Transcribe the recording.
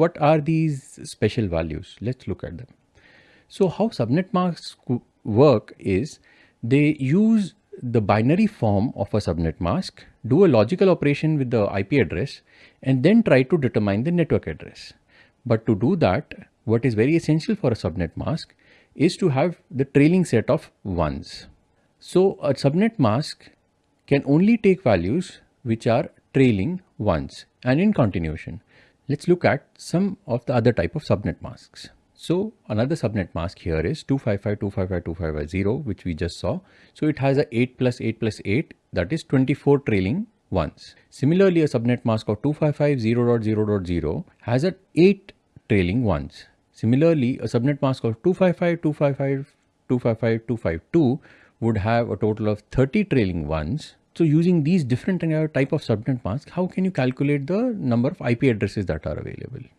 What are these special values? Let's look at them. So how subnet masks work is they use the binary form of a subnet mask, do a logical operation with the IP address and then try to determine the network address. But to do that, what is very essential for a subnet mask is to have the trailing set of ones. So a subnet mask can only take values which are trailing ones and in continuation. Let's look at some of the other type of subnet masks. So another subnet mask here is 255.255.255.0 which we just saw. So it has a 8 plus 8 plus 8 that is 24 trailing ones. Similarly a subnet mask of 255.0.0.0 has a 8 trailing ones. Similarly a subnet mask of 255.255.255.252 would have a total of 30 trailing ones. So using these different uh, type of subnet masks, how can you calculate the number of IP addresses that are available?